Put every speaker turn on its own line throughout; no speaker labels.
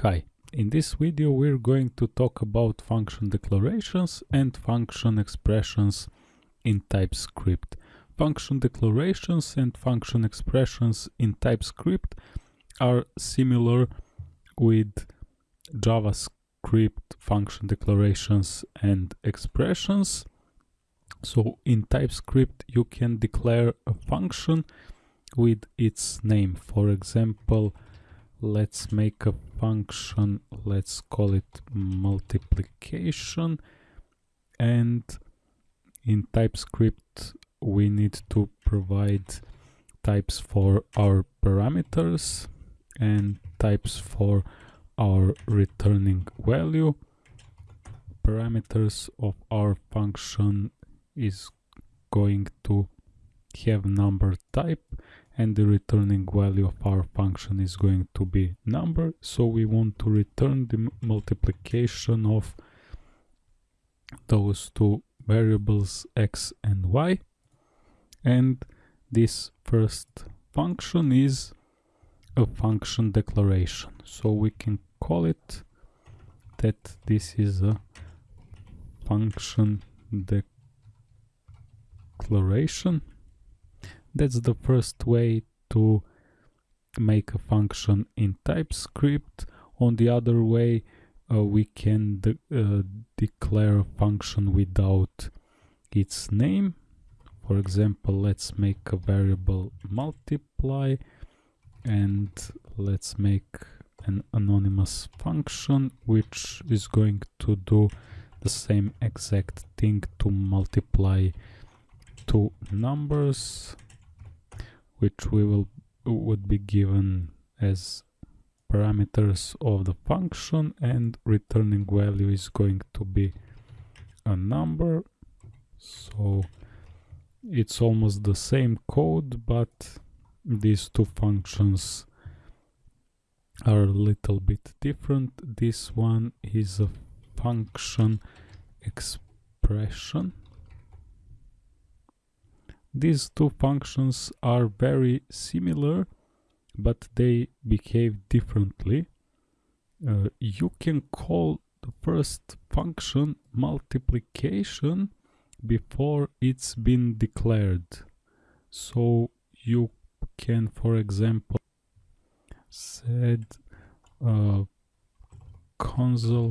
Hi, in this video we're going to talk about function declarations and function expressions in TypeScript. Function declarations and function expressions in TypeScript are similar with JavaScript function declarations and expressions. So in TypeScript you can declare a function with its name. For example, let's make a function. Let's call it multiplication. And in TypeScript we need to provide types for our parameters and types for our returning value. Parameters of our function is going to have number type and the returning value of our function is going to be number so we want to return the multiplication of those two variables x and y. And this first function is a function declaration. So we can call it that this is a function declaration that's the first way to make a function in TypeScript. On the other way, uh, we can de uh, declare a function without its name. For example, let's make a variable multiply and let's make an anonymous function which is going to do the same exact thing to multiply two numbers which we will would be given as parameters of the function and returning value is going to be a number. So it's almost the same code but these two functions are a little bit different. This one is a function expression these two functions are very similar, but they behave differently. Uh, you can call the first function multiplication before it's been declared. So you can, for example, set uh, console.log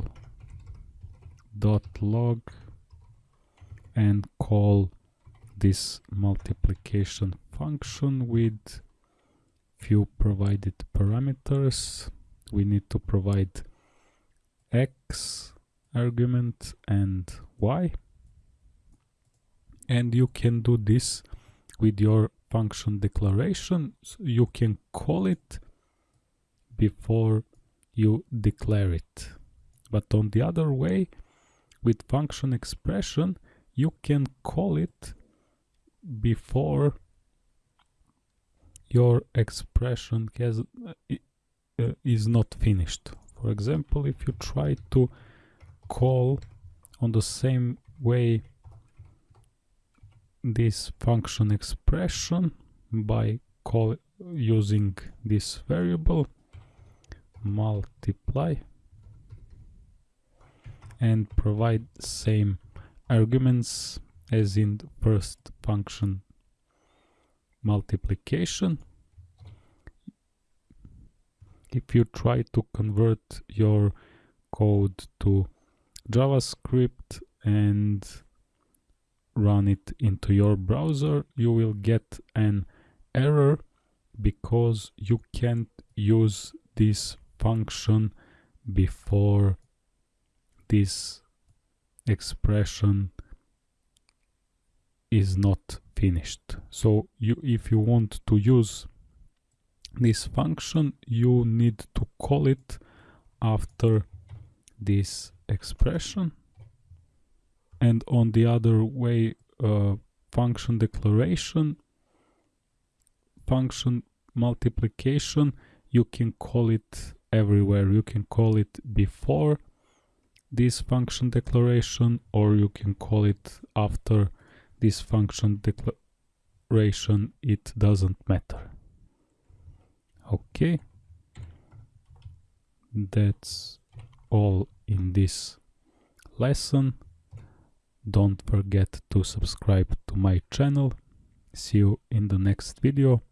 and call this multiplication function with few provided parameters. We need to provide x argument and y. And you can do this with your function declaration. So you can call it before you declare it. But on the other way, with function expression, you can call it before your expression has uh, uh, is not finished. For example, if you try to call on the same way this function expression by call using this variable multiply and provide same arguments as in the first function multiplication. If you try to convert your code to JavaScript and run it into your browser, you will get an error because you can't use this function before this expression is not finished. So you, if you want to use this function, you need to call it after this expression. And on the other way, uh, function declaration, function multiplication, you can call it everywhere. You can call it before this function declaration or you can call it after this function declaration it doesn't matter. Okay. That's all in this lesson. Don't forget to subscribe to my channel. See you in the next video